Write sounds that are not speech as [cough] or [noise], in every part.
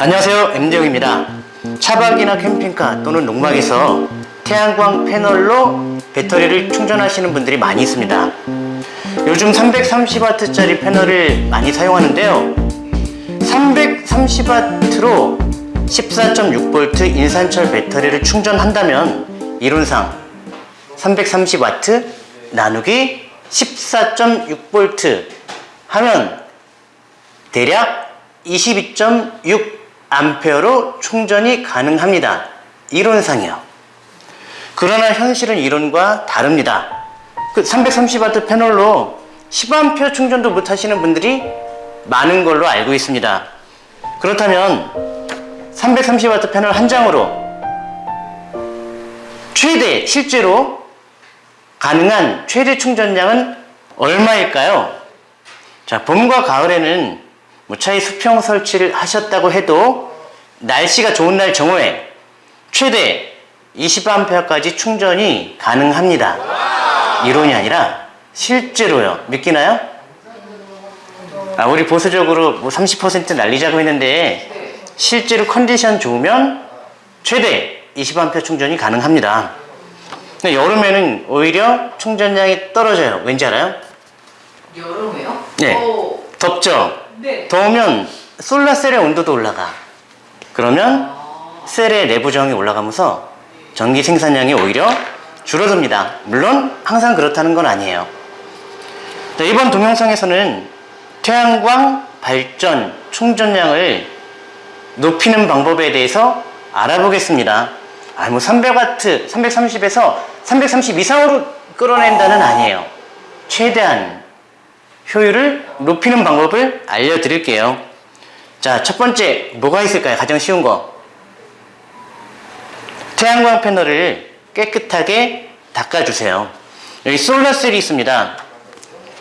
안녕하세요 M대용입니다. 차박이나 캠핑카 또는 농막에서 태양광 패널로 배터리를 충전하시는 분들이 많이 있습니다. 요즘 330W짜리 패널을 많이 사용하는데요. 330W로 14.6V 인산철 배터리를 충전한다면 이론상 330W 나누기 14.6V 하면 대략 22.6A로 충전이 가능합니다. 이론상이요. 그러나 현실은 이론과 다릅니다. 그 330W 패널로 10A 충전도 못 하시는 분들이 많은 걸로 알고 있습니다. 그렇다면 330W 패널 한 장으로 최대 실제로 가능한 최대 충전량은 얼마일까요? 자, 봄과 가을에는 무차히 수평 설치를 하셨다고 해도 날씨가 좋은 날 정오에 최대 20A까지 충전이 가능합니다. 이론이 아니라 실제로요. 믿기나요? 아, 우리 보수적으로 뭐 30% 날리자고 했는데 실제로 컨디션 좋으면 최대 20A 충전이 가능합니다. 근데 여름에는 오히려 충전량이 떨어져요. 왠지 알아요? 여름에요? 네. 어, 덥죠? 네. 더우면 솔라셀의 온도도 올라가. 그러면 아, 셀의 내부 저항이 올라가면서 전기 생산량이 오히려 줄어듭니다. 물론 항상 그렇다는 건 아니에요. 자, 이번 동영상에서는 태양광 발전 충전량을 높이는 방법에 대해서 알아보겠습니다. 아, 뭐 300W, 330에서 330 이상으로 끌어낸다는 아니에요. 최대한 효율을 높이는 방법을 알려드릴게요. 자, 첫 번째 뭐가 있을까요? 가장 쉬운 거. 태양광 패널을 깨끗하게 닦아주세요. 여기 솔라셀이 있습니다.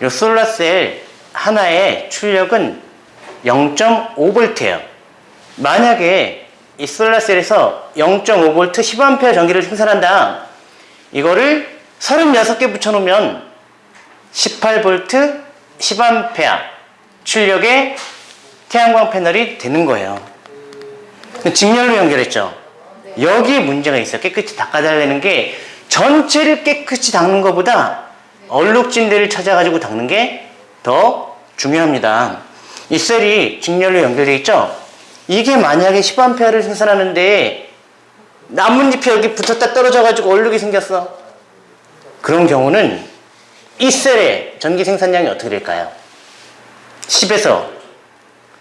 이 솔라셀 하나의 출력은 0.5V예요. 만약에 이 솔라셀에서 0.5V 10A 전기를 생산한다. 이거를 36개 붙여놓으면 18V 10A 출력의 태양광 패널이 되는 거예요. 직렬로 연결했죠. 여기에 문제가 있어요. 깨끗이 닦아달라는 게 전체를 깨끗이 닦는 것보다 얼룩진 데를 찾아가지고 닦는 게 더 중요합니다. 이 셀이 직렬로 연결되어 있죠? 이게 만약에 10A를 생산하는데 나뭇잎이 여기 붙었다 떨어져가지고 얼룩이 생겼어. 그런 경우는 이 셀의 전기 생산량이 어떻게 될까요? 10에서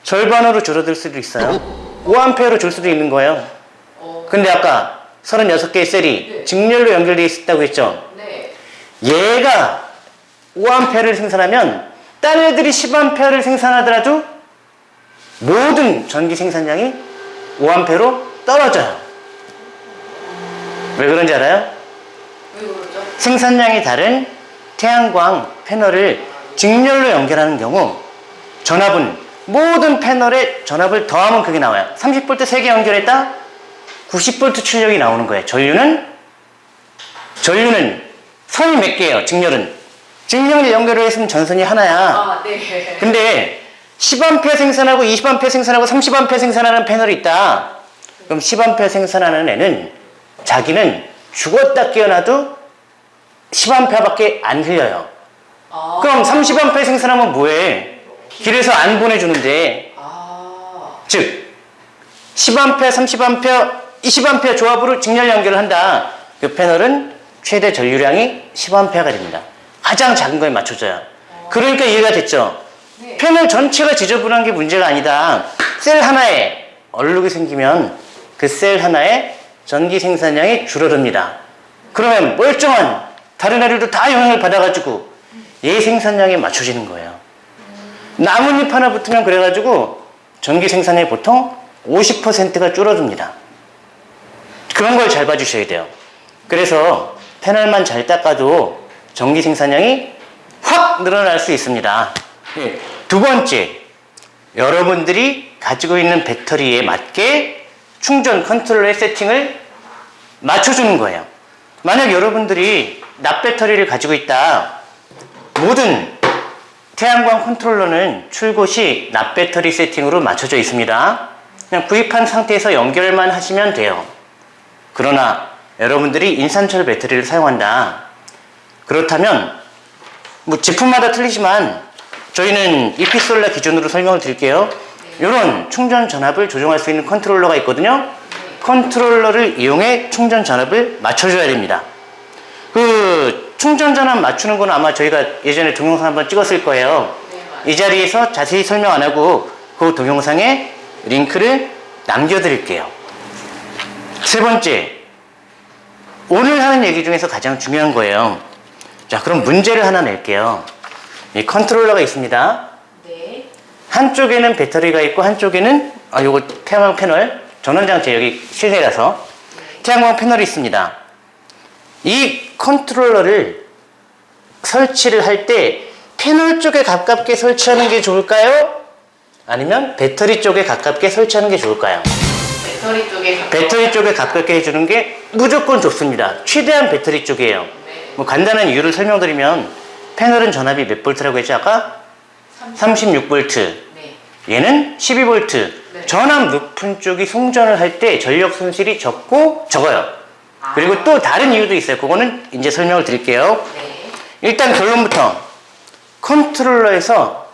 절반으로 줄어들 수도 있어요. 5A로 줄 수도 있는 거예요. 어, 근데 아까 36개의 셀이 네. 직렬로 연결되어 있다고 했죠? 네. 얘가 5A를 생산하면 딴 애들이 10A를 생산하더라도 모든 전기 생산량이 5A로 떨어져요. 왜 그런지 알아요? 생산량이 다른 태양광 패널을 직렬로 연결하는 경우 전압은 모든 패널에 전압을 더하면 그게 나와요. 30V 3개 연결했다? 90V 출력이 나오는 거예요. 전류는 전류는 선이 몇 개예요? 직렬은 직렬 연결을 했으면 전선이 하나야. 아, 네. [laughs] 근데 10A 생산하고 20A 생산하고 30A 생산하는 패널이 있다. 그럼 10A 생산하는 애는 자기는 죽었다 깨어나도 10A밖에 안 흘려요. 아, 그럼 30A 생산하면 뭐해? 길에서 안 보내주는데 아, 즉 10A, 30A, 20A 조합으로 직렬 연결을 한다. 그 패널은 최대 전류량이 10A가 됩니다. 가장 작은 거에 맞춰져요. 그러니까 이해가 됐죠? 네. 패널 전체가 지저분한 게 문제가 아니다. 셀 하나에 얼룩이 생기면 그 셀 하나에 전기 생산량이 줄어듭니다. 그러면 멀쩡한 다른 애들도 다 영향을 받아가지고 얘 생산량에 맞춰지는 거예요. 나뭇잎 하나 붙으면 그래가지고 전기 생산량이 보통 50%가 줄어듭니다. 그런 걸 잘 봐주셔야 돼요. 그래서 패널만 잘 닦아도 전기 생산량이 확 늘어날 수 있습니다. 예, 두 번째, 여러분들이 가지고 있는 배터리에 맞게 충전 컨트롤의 세팅을 맞춰주는 거예요. 만약 여러분들이 납 배터리를 가지고 있다. 모든 태양광 컨트롤러는 출고 시 납 배터리 세팅으로 맞춰져 있습니다. 그냥 구입한 상태에서 연결만 하시면 돼요. 그러나 여러분들이 인산철 배터리를 사용한다. 그렇다면 뭐 제품마다 틀리지만 저희는 이피솔라 기준으로 설명을 드릴게요. 이런 충전 전압을 조정할 수 있는 컨트롤러가 있거든요. 컨트롤러를 이용해 충전 전압을 맞춰줘야 됩니다. 그 충전 전압 맞추는 건 아마 저희가 예전에 동영상 한번 찍었을 거예요. 네. 이 자리에서 자세히 설명 안 하고 그 동영상에 링크를 남겨드릴게요. 세 번째, 오늘 하는 얘기 중에서 가장 중요한 거예요. 자, 그럼 문제를 하나 낼게요. 이 컨트롤러가 있습니다. 네. 한쪽에는 배터리가 있고 한쪽에는 아 요거 태양광 패널 전원장치 여기 실내라서 태양광 패널이 있습니다. 이 컨트롤러를 설치를 할 때 패널 쪽에 가깝게 설치하는 게 좋을까요? 아니면 배터리 쪽에 가깝게 설치하는 게 좋을까요? 배터리 쪽에 가까워. 배터리 쪽에 가깝게 해주는 게 무조건 좋습니다. 최대한 배터리 쪽이에요. 네. 뭐 간단한 이유를 설명드리면 패널은 전압이 몇 볼트라고 했죠 아까? 36 볼트. 네. 얘는 12V. 네. 전압 높은 쪽이 송전을 할 때 전력 손실이 적고 적어요. 아. 그리고 또 다른 이유도 있어요. 그거는 이제 설명을 드릴게요. 네. 일단 결론부터 컨트롤러에서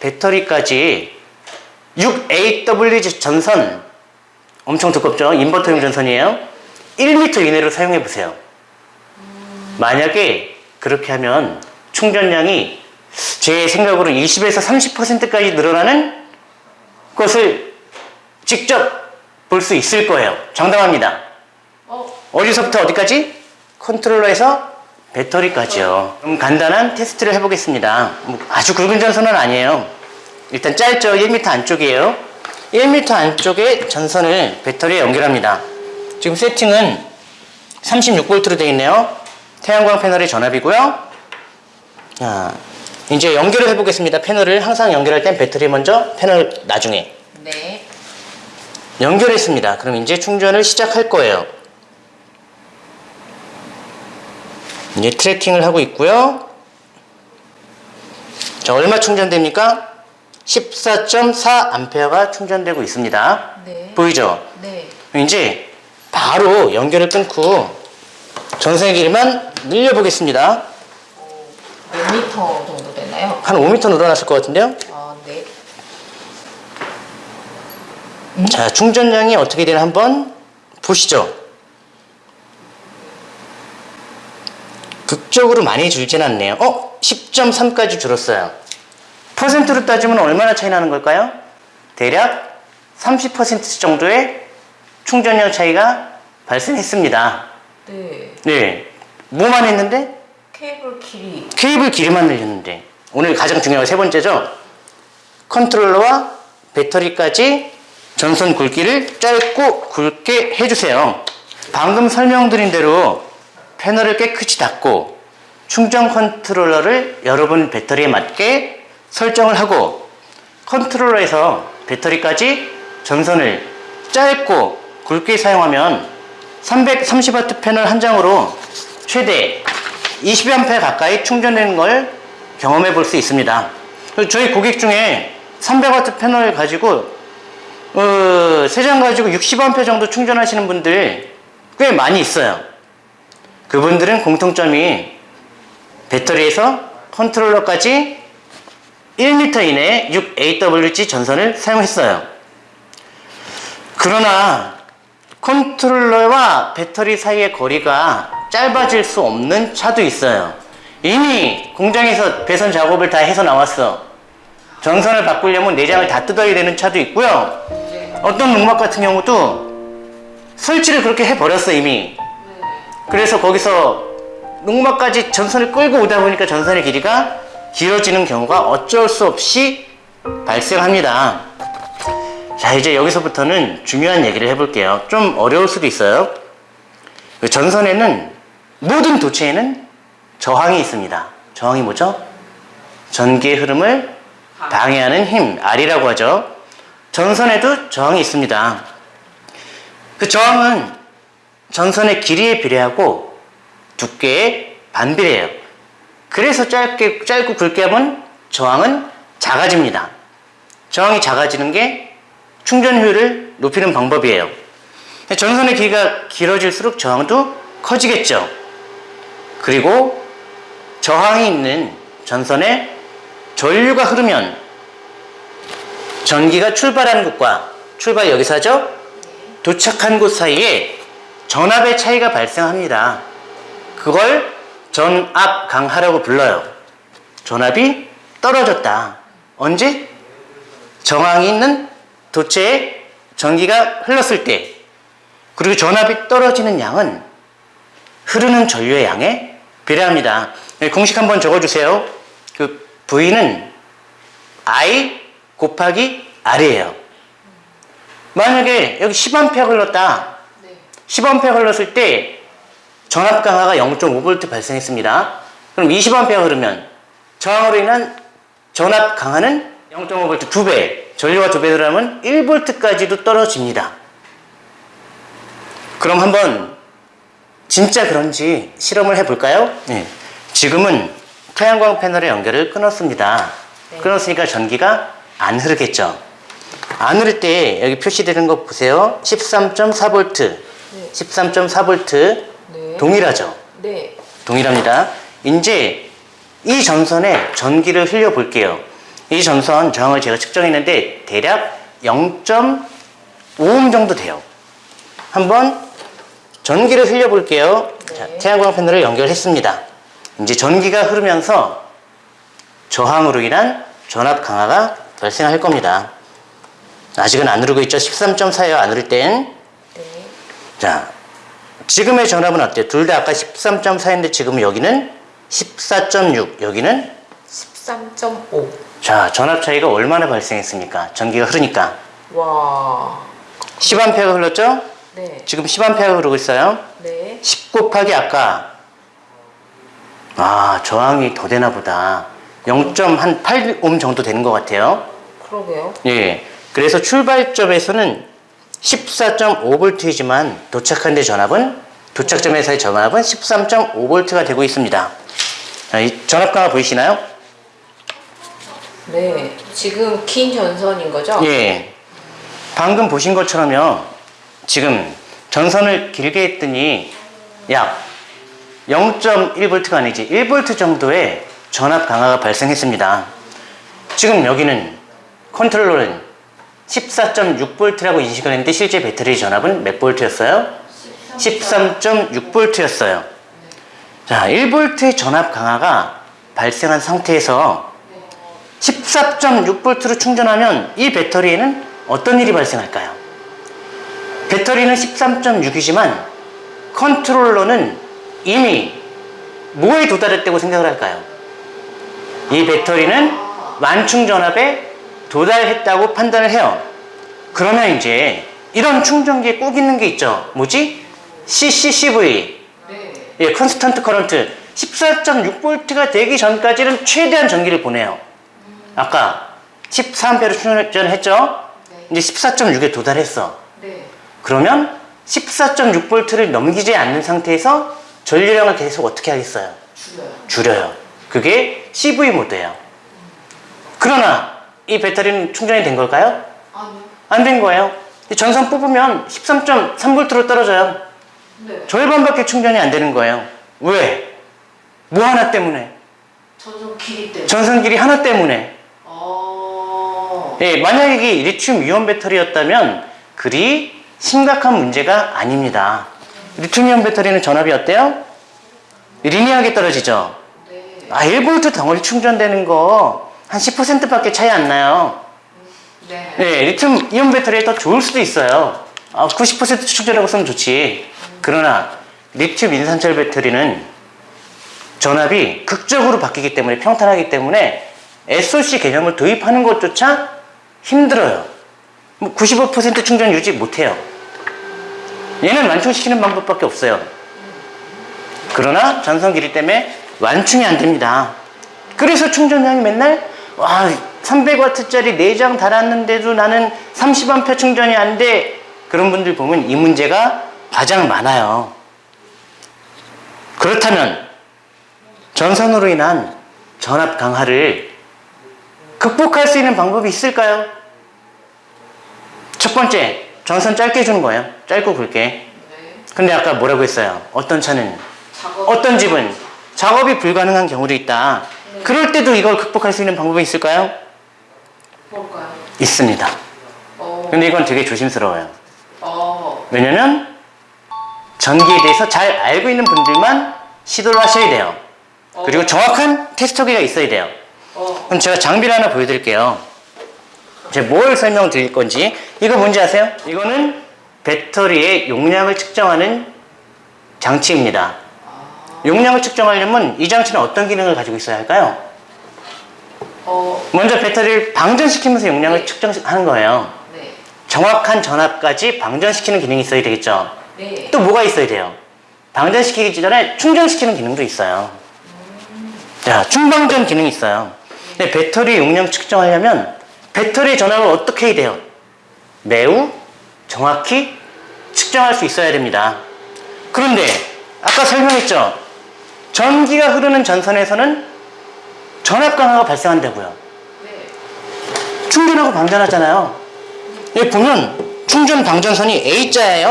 배터리까지 6AW 전선 엄청 두껍죠? 인버터용 전선이에요. 1m 이내로 사용해 보세요. 만약에 그렇게 하면 충전량이 제 생각으로 20에서 30%까지 늘어나는 것을 직접 볼 수 있을 거예요. 장담합니다. 어, 어디서부터 어디까지? 컨트롤러에서 배터리까지요. 그럼 간단한 테스트를 해보겠습니다. 뭐 아주 굵은 전선은 아니에요. 일단 짧죠. 1m 안쪽이에요. 1m 안쪽에 전선을 배터리에 연결합니다. 지금 세팅은 36V로 되어 있네요. 태양광 패널의 전압이고요. 자, 이제 연결을 해보겠습니다. 패널을 항상 연결할 땐 배터리 먼저, 패널 나중에. 네. 연결했습니다. 그럼 이제 충전을 시작할 거예요. 이제 트래킹을 하고 있고요. 자, 얼마 충전됩니까? 14.4A가 충전되고 있습니다. 네. 보이죠? 네. 이제 바로 연결을 끊고 전선의 길이만 늘려보겠습니다. 몇 미터 정도? 한 5m 늘어났을 것 같은데요? 아, 네. 자, 충전량이 어떻게 되나 한번 보시죠. 극적으로 많이 줄진 않네요. 어? 10.3까지 줄었어요. 퍼센트로 따지면 얼마나 차이 나는 걸까요? 대략 30% 정도의 충전량 차이가 발생했습니다. 네. 네. 뭐만 했는데? 케이블 길이. 케이블 길이만 늘렸는데. 오늘 가장 중요한 세 번째죠. 컨트롤러와 배터리까지 전선 굵기를 짧고 굵게 해주세요. 방금 설명드린 대로 패널을 깨끗이 닦고 충전 컨트롤러를 여러분 배터리에 맞게 설정을 하고 컨트롤러에서 배터리까지 전선을 짧고 굵게 사용하면 330W 패널 한 장으로 최대 20A 가까이 충전되는 걸 경험해 볼 수 있습니다. 저희 고객 중에 300W 패널 가지고 어, 세장 가지고 60A 정도 충전하시는 분들 꽤 많이 있어요. 그분들은 공통점이 배터리에서 컨트롤러까지 1m 이내에 6AWG 전선을 사용했어요. 그러나 컨트롤러와 배터리 사이의 거리가 짧아질 수 없는 차도 있어요. 이미 공장에서 배선 작업을 다 해서 나왔어. 전선을 바꾸려면 내장을 다 뜯어야 되는 차도 있고요. 어떤 농막 같은 경우도 설치를 그렇게 해버렸어 이미. 그래서 거기서 농막까지 전선을 끌고 오다 보니까 전선의 길이가 길어지는 경우가 어쩔 수 없이 발생합니다. 자, 이제 여기서부터는 중요한 얘기를 해볼게요. 좀 어려울 수도 있어요. 그 전선에는, 모든 도체에는 저항이 있습니다. 저항이 뭐죠? 전기의 흐름을 방해하는 힘, R이라고 하죠. 전선에도 저항이 있습니다. 그 저항은 전선의 길이에 비례하고 두께에 반비례해요. 그래서 짧게, 짧고 굵게 하면 저항은 작아집니다. 저항이 작아지는 게 충전 효율을 높이는 방법이에요. 전선의 길이가 길어질수록 저항도 커지겠죠. 그리고 저항이 있는 전선에 전류가 흐르면 전기가 출발하는 곳과 출발 여기서 하죠? 도착한 곳 사이에 전압의 차이가 발생합니다. 그걸 전압 강하라고 불러요. 전압이 떨어졌다. 언제? 저항이 있는 도체에 전기가 흘렀을 때 그리고 전압이 떨어지는 양은 흐르는 전류의 양에 비례합니다. 네, 공식 한번 적어주세요. 그 V는 I 곱하기 R이에요. 만약에 여기 10A 흘렀다. 네. 10A 흘렀을 때 전압 강화가 0.5V 발생했습니다. 그럼 20A 흐르면 저항으로 인한 전압 강화는 0.5V 두 배, 전류가 두배 들어가면 1V까지도 떨어집니다. 그럼 한번 진짜 그런지 실험을 해볼까요? 네. 지금은 태양광 패널의 연결을 끊었습니다. 네. 끊었으니까 전기가 안 흐르겠죠. 안 흐를 때 여기 표시되는 거 보세요. 13.4V, 네. 13.4V 네. 동일하죠. 네. 동일합니다. 이제 이 전선에 전기를 흘려 볼게요. 이 전선 저항을 제가 측정했는데 대략 0.5옴 정도 돼요. 한번 전기를 흘려 볼게요. 네. 자, 태양광 패널을 연결했습니다. 이제 전기가 흐르면서 저항으로 인한 전압 강화가 발생할 겁니다. 아직은 안 흐르고 있죠. 13.4예요. 안 흐를 땐. 네. 자, 지금의 전압은 어때요? 둘 다 아까 13.4인데 지금 여기는 14.6, 여기는 13.5. 자, 전압 차이가 얼마나 발생했습니까? 전기가 흐르니까. 와. 10A가 흘렀죠? 네. 지금 10A가 흐르고 있어요. 네. 10 곱하기 아까 아, 저항이 더 되나 보다. 0.8옴 정도 되는 것 같아요. 그러게요. 예. 그래서 출발점에서는 14.5V이지만 도착한 데 전압은 도착점에서의 전압은 13.5V가 되고 있습니다. 자, 이 전압 강화 보이시나요? 네. 지금 긴 전선인 거죠? 예. 방금 보신 것처럼요. 지금 전선을 길게 했더니 약 0.1V가 아니지 1V 정도의 전압 강화가 발생했습니다. 지금 여기는 컨트롤러는 14.6V라고 인식을 했는데 실제 배터리 전압은 몇 볼트였어요? 13.6V였어요. 자, 1V의 전압 강화가 발생한 상태에서 14.6V로 충전하면 이 배터리에는 어떤 일이 발생할까요? 배터리는 13.6이지만 컨트롤러는 이미 뭐에 도달했다고 생각을 할까요? 이 배터리는 완충 전압에 도달했다고 판단을 해요. 그러면 이제 이런 충전기에 꼭 있는 게 있죠. 뭐지? CCCV. 네. 예, constant current 14.6V가 되기 전까지는 최대한 전기를 보내요. 아까 14A로 충전했죠? 네. 이제 14.6에 도달했어. 네. 그러면 14.6V를 넘기지 않는 상태에서 전류량을 계속 어떻게 하겠어요? 줄여요. 줄여요. 그게 CV 모드예요. 그러나 이 배터리는 충전이 된 걸까요? 아니요. 안 된 거예요. 이 전선 뽑으면 13.3V로 떨어져요. 네. 절반밖에 충전이 안 되는 거예요. 왜? 뭐 하나 때문에? 전선 길이 때문에. 전선 길이 하나 때문에. 어. 예, 만약에 이게 리튬 이온 배터리였다면 그리 심각한 문제가 아닙니다. 리튬 이온 배터리는 전압이 어때요? 리니하게 떨어지죠. 네. 아, 1V 덩어리 충전되는 거 한 10%밖에 차이 안 나요. 네. 네, 리튬 이온 배터리가 더 좋을 수도 있어요. 아, 90% 충전하고 쓰면 좋지. 그러나 리튬 인산철 배터리는 전압이 극적으로 바뀌기 때문에 평탄하기 때문에 SOC 개념을 도입하는 것조차 힘들어요. 뭐95% 충전 유지 못해요. 얘는 완충시키는 방법밖에 없어요. 그러나 전선 길이 때문에 완충이 안 됩니다. 그래서 충전량이 맨날 와 300W짜리 4장 달았는데도 나는 30A 충전이 안 돼. 그런 분들 보면 이 문제가 가장 많아요. 그렇다면 전선으로 인한 전압 강화를 극복할 수 있는 방법이 있을까요? 첫 번째, 전선 짧게 주는 거예요. 짧고 굵게. 네. 근데 아까 뭐라고 했어요? 어떤 차는. 어떤 집은 작업이 불가능한 경우도 있다. 네. 그럴 때도 이걸 극복할 수 있는 방법이 있을까요? 뭘까요? 있습니다. 어. 근데 이건 되게 조심스러워요. 어. 왜냐면 전기에 대해서 잘 알고 있는 분들만 시도를 하셔야 돼요. 그리고 어. 정확한 테스터기가 있어야 돼요. 어. 그럼 제가 장비를 하나 보여드릴게요. 제가 뭘 설명드릴 건지. 이거 뭔지 아세요? 이거는 배터리의 용량을 측정하는 장치입니다. 용량을 측정하려면 이 장치는 어떤 기능을 가지고 있어야 할까요? 어. 먼저 배터리를 방전시키면서 용량을 측정하는 거예요. 네. 정확한 전압까지 방전시키는 기능이 있어야 되겠죠. 네. 또 뭐가 있어야 돼요? 방전시키기 전에 충전시키는 기능도 있어요. 자, 충방전 기능이 있어요. 근데 배터리 용량 측정하려면 배터리 전압을 어떻게 해야 돼요? 매우 정확히 측정할 수 있어야 됩니다. 그런데 아까 설명했죠? 전기가 흐르는 전선에서는 전압 강화가 발생한다고요. 네. 충전하고 방전하잖아요. 여기 보면 충전 방전선이 A자예요.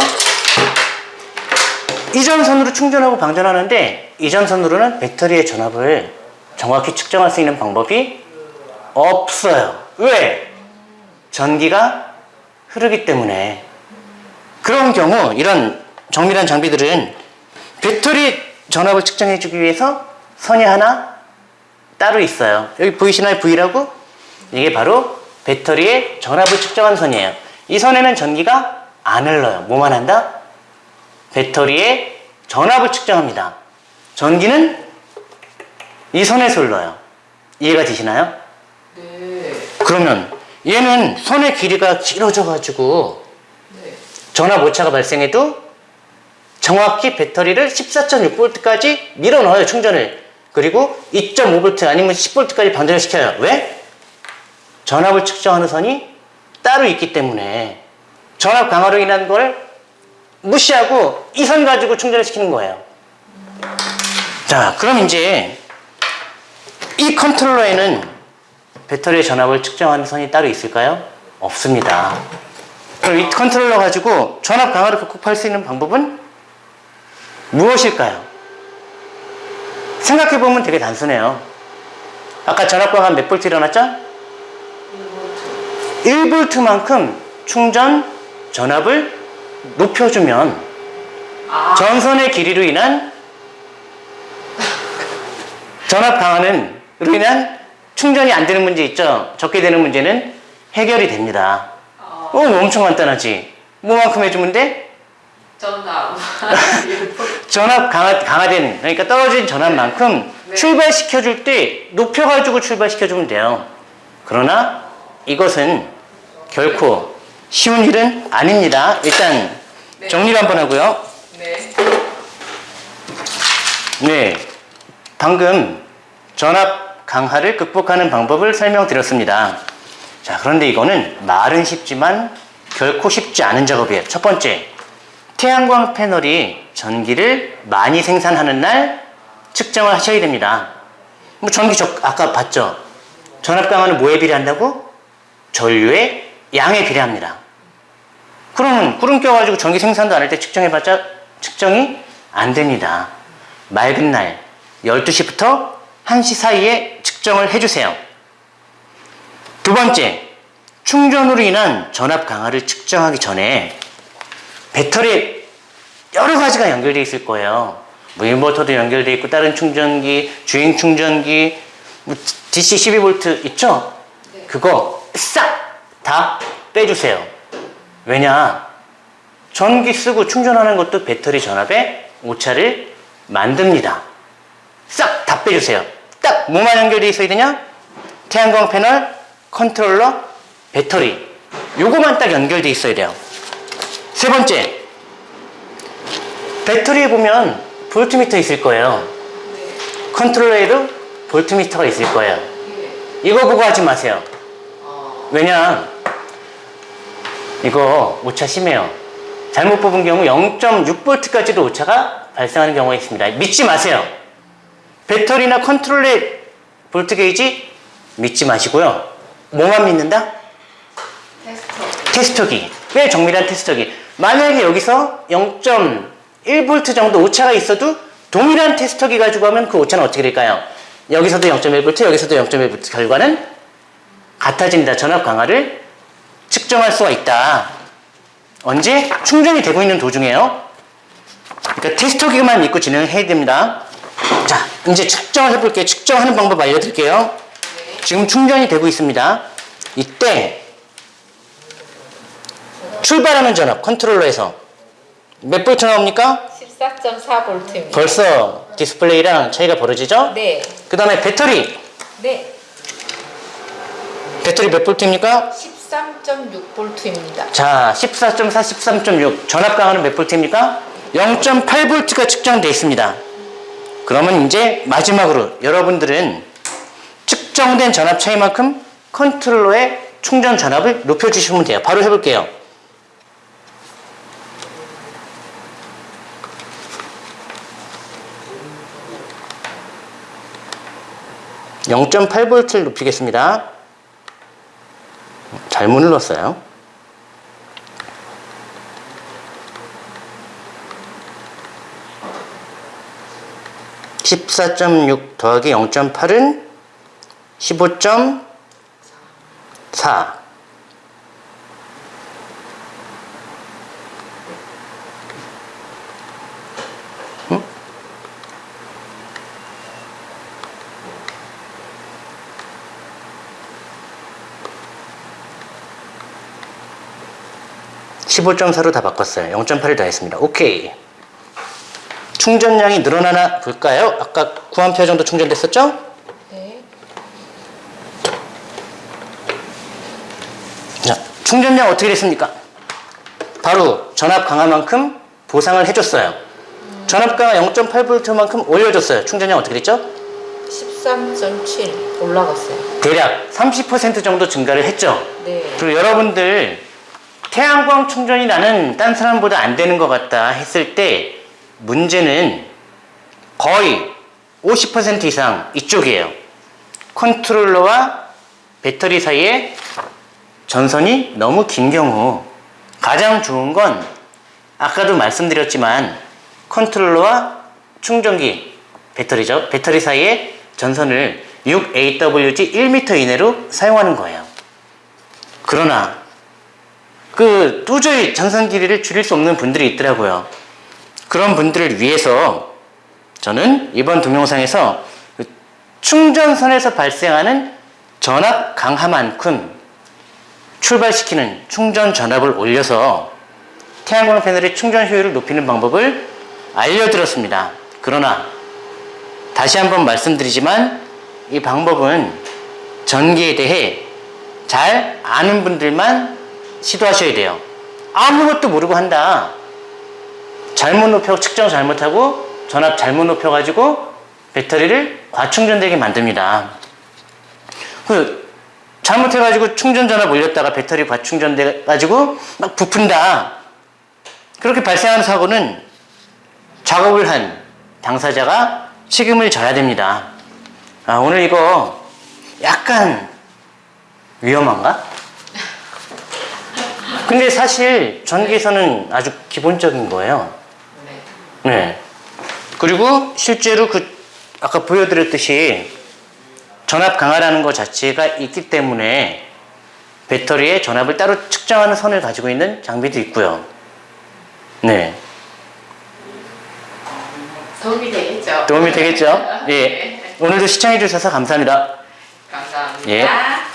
이전선으로 충전하고 방전하는데 이전선으로는 배터리의 전압을 정확히 측정할 수 있는 방법이 없어요. 왜? 전기가 흐르기 때문에. 그런 경우 이런 정밀한 장비들은 배터리 전압을 측정해 주기 위해서 선이 하나 따로 있어요. 여기 보이시나요? V라고? 이게 바로 배터리의 전압을 측정한 선이에요. 이 선에는 전기가 안 흘러요. 뭐만 한다? 배터리의 전압을 측정합니다. 전기는 이 선에서 흘러요. 이해가 되시나요? 네. 그러면 얘는 선의 길이가 길어져 가지고 네. 전압 오차가 발생해도 정확히 배터리를 14.6V까지 밀어 넣어요, 충전을. 그리고 2.5V 아니면 10V까지 방전을 시켜요. 왜? 전압을 측정하는 선이 따로 있기 때문에 전압 강화로 인한 걸 무시하고 이 선 가지고 충전을 시키는 거예요. 자, 그럼 이제 이 컨트롤러에는 배터리의 전압을 측정하는 선이 따로 있을까요? 없습니다. 그럼 이 컨트롤러 가지고 전압 강하를 극복할 수 있는 방법은 무엇일까요? 생각해보면 되게 단순해요. 아까 전압 강하 몇 볼트 일어났죠? 1볼트만큼 충전 전압을 높여주면 아. 전선의 길이로 인한 전압 강화는 로 인한 충전이 안 되는 문제 있죠? 적게 되는 문제는 해결이 됩니다. 어. 어, 엄청 간단하지. 뭐만큼 해주면 돼? 전압. [laughs] 전압 강화, 강화된, 그러니까 떨어진 전압만큼 네. 출발시켜줄 때 높여가지고 출발시켜주면 돼요. 그러나 이것은 결코 쉬운 일은 아닙니다. 일단 네. 정리를 한번 하고요. 네. 네. 방금 전압 강화를 극복하는 방법을 설명드렸습니다. 자, 그런데 이거는 말은 쉽지만 결코 쉽지 않은 작업이에요. 첫 번째, 태양광 패널이 전기를 많이 생산하는 날 측정을 하셔야 됩니다. 뭐 전기 적, 아까 봤죠? 전압 강화는 뭐에 비례한다고? 전류의 양에 비례합니다. 그러면 구름 껴가지고 전기 생산도 안 할 때 측정해봤자 측정이 안 됩니다. 맑은 날 12시부터 1시 사이에 측정을 해주세요. 두 번째, 충전으로 인한 전압 강화를 측정하기 전에 배터리에 여러 가지가 연결되어 있을 거예요. 뭐 인버터도 연결되어 있고 다른 충전기, 주행 충전기, 뭐 DC 12V 있죠? 네. 그거 싹 다 빼주세요. 왜냐? 전기 쓰고 충전하는 것도 배터리 전압의 오차를 만듭니다. 싹 다 빼주세요. 딱 뭐만 연결되어 있어야 되냐? 태양광 패널, 컨트롤러, 배터리. 요거만 딱 연결되어 있어야 돼요. 세 번째, 배터리에 보면 볼트미터 있을 거예요. 네. 컨트롤러에도 볼트미터가 있을 거예요. 예. 이거 보고 하지 마세요. 어. 왜냐 이거 오차 심해요 잘못 뽑은 경우 0.6V까지도 오차가 발생하는 경우가 있습니다 믿지 마세요 배터리나 컨트롤의 볼트 게이지 믿지 마시고요 뭐만 믿는다? 테스터. 테스터기 꽤 정밀한 테스터기. 만약에 여기서 0.1V 정도 오차가 있어도 동일한 테스터기 가지고 하면 그 오차는 어떻게 될까요? 여기서도 0.1V, 여기서도 0.1V 결과는 같아진다. 전압 강화를 측정할 수가 있다. 언제? 충전이 되고 있는 도중에요. 그러니까 테스터기만 믿고 진행해야 됩니다. 자, 이제 측정을 해볼게요. 측정하는 방법 알려드릴게요. 지금 충전이 되고 있습니다. 이때 출발하는 전압 컨트롤러에서 몇 볼트 나옵니까? 14.4V입니다. 벌써 디스플레이랑 차이가 벌어지죠? 네. 그 다음에 배터리 네. 배터리 몇 볼트입니까? 13.6V입니다. 자, 14.4, 13.6 전압 강하는 몇 볼트입니까? 0.8볼트가 측정되어 있습니다. 그러면 이제 마지막으로 여러분들은 측정된 전압 차이만큼 컨트롤러의 충전 전압을 높여주시면 돼요. 바로 해볼게요. (0.8볼트를) 높이겠습니다. 잘못 눌렀어요. 14.6 더하기 0.8은 15.4. 응? (15.4로) 다 바꿨어요 (0.8을) 더했습니다 오케이 충전량이 늘어나나 볼까요? 아까 9A 정도 충전됐었죠? 네. 자, 충전량 어떻게 됐습니까? 바로 전압 강화만큼 보상을 해줬어요. 전압 강화 0.8V만큼 올려줬어요. 충전량 어떻게 됐죠? 13.7 올라갔어요. 대략 30% 정도 증가를 했죠. 네. 그리고 여러분들 태양광 충전이 나는 딴 사람보다 안 되는 것 같다 했을 때 문제는 거의 50% 이상 이쪽이에요. 컨트롤러와 배터리 사이에 전선이 너무 긴 경우 가장 좋은 건 아까도 말씀드렸지만 컨트롤러와 충전기 배터리죠. 배터리 사이에 전선을 6AWG 1m 이내로 사용하는 거예요. 그러나 그 도저히 전선 길이를 줄일 수 없는 분들이 있더라고요. 그런 분들을 위해서 저는 이번 동영상에서 그 충전선에서 발생하는 전압 강화만큼 출발시키는 충전 전압을 올려서 태양광 패널의 충전 효율을 높이는 방법을 알려드렸습니다. 그러나 다시 한번 말씀드리지만 이 방법은 전기에 대해 잘 아는 분들만 시도하셔야 돼요. 아무것도 모르고 한다. 잘못 높여 측정 잘못하고 전압 잘못 높여 가지고 배터리를 과충전되게 만듭니다. 그 잘못해 가지고 충전 전압 올렸다가 배터리 과충전돼 가지고 막 부푼다. 그렇게 발생하는 사고는 작업을 한 당사자가 책임을 져야 됩니다. 아, 오늘 이거 약간 위험한가? 근데 사실 전기에서는 아주 기본적인 거예요. 네. 네. 그리고 실제로 그 아까 보여드렸듯이 전압 강화라는 것 자체가 있기 때문에 배터리의 전압을 따로 측정하는 선을 가지고 있는 장비도 있고요. 네. 도움이 되겠죠? 도움이 되겠죠? [laughs] 예. 네. 오늘도 시청해 주셔서 감사합니다. 감사합니다. 예.